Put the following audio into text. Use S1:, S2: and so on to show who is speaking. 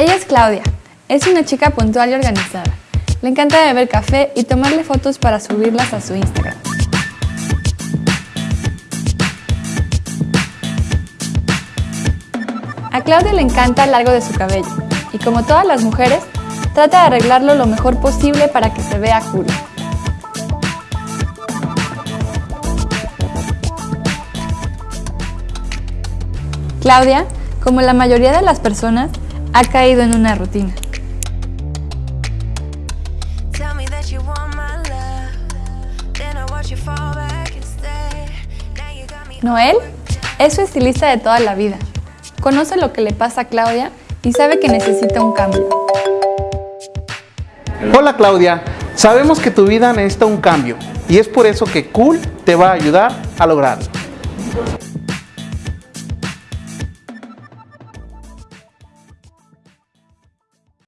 S1: Ella es Claudia. Es una chica puntual y organizada. Le encanta beber café y tomarle fotos para subirlas a su Instagram. A Claudia le encanta el largo de su cabello y como todas las mujeres, trata de arreglarlo lo mejor posible para que se vea cool. Claudia, como la mayoría de las personas, ha caído en una rutina. Noel es su estilista de toda la vida. Conoce lo que le pasa a Claudia y sabe que necesita un cambio.
S2: Hola Claudia, sabemos que tu vida necesita un cambio y es por eso que Cool te va a ayudar a lograrlo.